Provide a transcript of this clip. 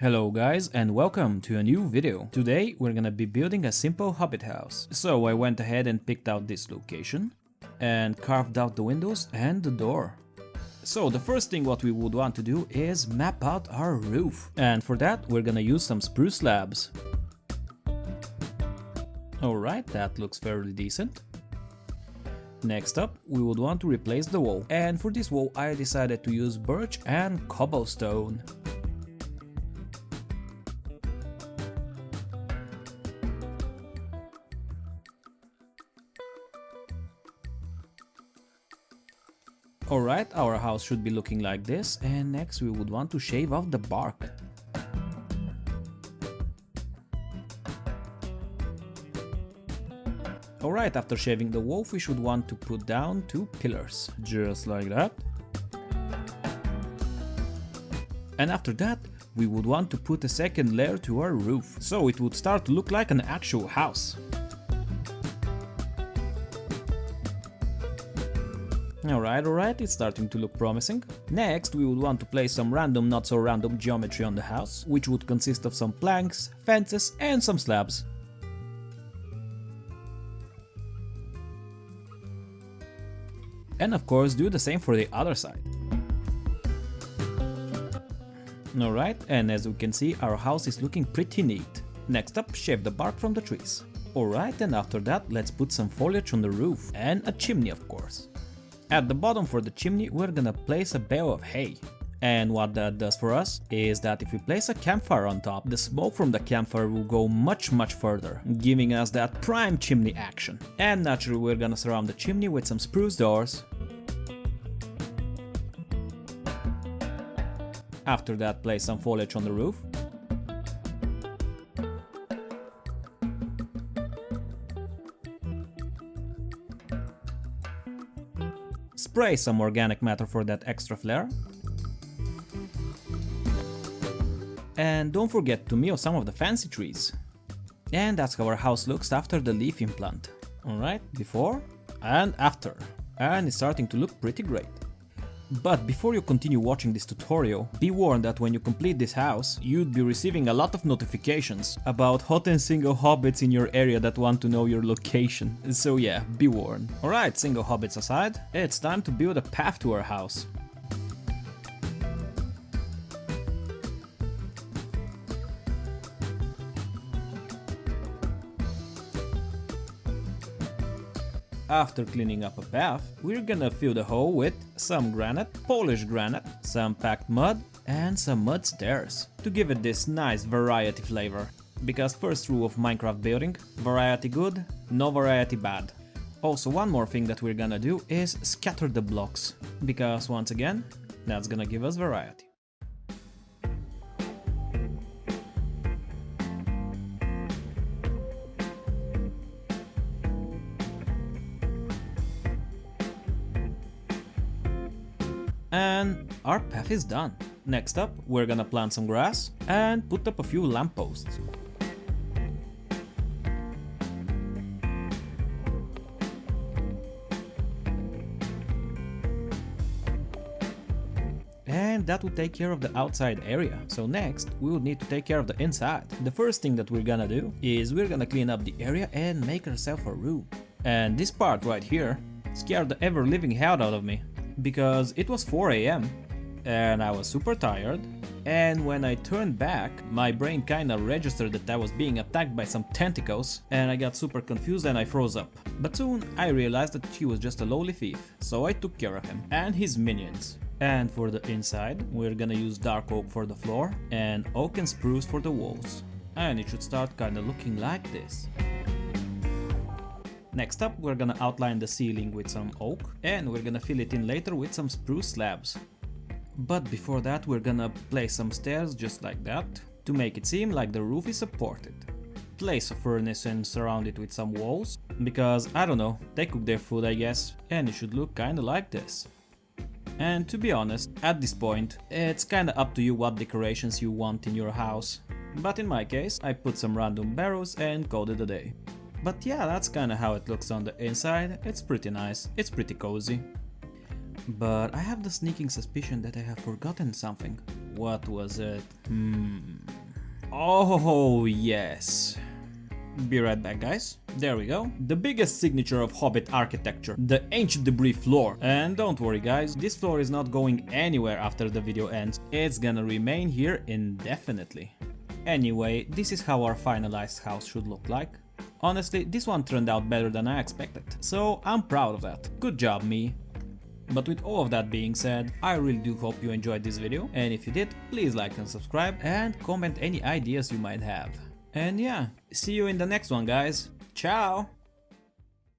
Hello guys and welcome to a new video. Today we're gonna be building a simple hobbit house. So I went ahead and picked out this location and carved out the windows and the door. So the first thing what we would want to do is map out our roof. And for that we're gonna use some spruce slabs. Alright, that looks fairly decent. Next up, we would want to replace the wall, and for this wall I decided to use birch and cobblestone. Alright, our house should be looking like this, and next we would want to shave off the bark. Alright, after shaving the wolf we should want to put down two pillars, just like that. And after that, we would want to put a second layer to our roof, so it would start to look like an actual house. Alright, alright, it's starting to look promising. Next, we would want to place some random not so random geometry on the house, which would consist of some planks, fences and some slabs. And of course do the same for the other side. Alright, and as we can see our house is looking pretty neat. Next up, shave the bark from the trees. Alright, and after that let's put some foliage on the roof and a chimney of course. At the bottom for the chimney we're gonna place a bale of hay. And what that does for us is that if we place a campfire on top, the smoke from the campfire will go much much further, giving us that prime chimney action. And naturally we're gonna surround the chimney with some spruce doors. After that place some foliage on the roof. Spray some organic matter for that extra flair. And don't forget to meal some of the fancy trees. And that's how our house looks after the leaf implant. Alright, before and after. And it's starting to look pretty great. But before you continue watching this tutorial, be warned that when you complete this house, you'd be receiving a lot of notifications about hot and single hobbits in your area that want to know your location. So yeah, be warned. Alright, single hobbits aside, it's time to build a path to our house. After cleaning up a path, we're gonna fill the hole with some granite, polished granite, some packed mud and some mud stairs to give it this nice variety flavor. Because first rule of Minecraft building, variety good, no variety bad. Also one more thing that we're gonna do is scatter the blocks, because once again, that's gonna give us variety. And our path is done. Next up, we're gonna plant some grass and put up a few lampposts. and that will take care of the outside area. So next, we will need to take care of the inside. The first thing that we're gonna do is we're gonna clean up the area and make ourselves a room. And this part right here scared the ever-living hell out of me because it was 4 am and I was super tired and when I turned back, my brain kinda registered that I was being attacked by some tentacles and I got super confused and I froze up. But soon I realized that he was just a lowly thief, so I took care of him and his minions. And for the inside, we're gonna use dark oak for the floor and oak and spruce for the walls. And it should start kinda looking like this. Next up, we're gonna outline the ceiling with some oak, and we're gonna fill it in later with some spruce slabs. But before that, we're gonna place some stairs just like that, to make it seem like the roof is supported. Place a furnace and surround it with some walls, because I don't know, they cook their food I guess, and it should look kinda like this. And to be honest, at this point, it's kinda up to you what decorations you want in your house. But in my case, I put some random barrels and called it a day. But yeah, that's kinda how it looks on the inside, it's pretty nice, it's pretty cozy. But I have the sneaking suspicion that I have forgotten something. What was it? Hmm... Oh yes. Be right back guys. There we go. The biggest signature of Hobbit architecture, the ancient debris floor. And don't worry guys, this floor is not going anywhere after the video ends. It's gonna remain here indefinitely. Anyway, this is how our finalized house should look like. Honestly, this one turned out better than I expected, so I'm proud of that. Good job me. But with all of that being said, I really do hope you enjoyed this video, and if you did, please like and subscribe, and comment any ideas you might have. And yeah, see you in the next one guys, ciao!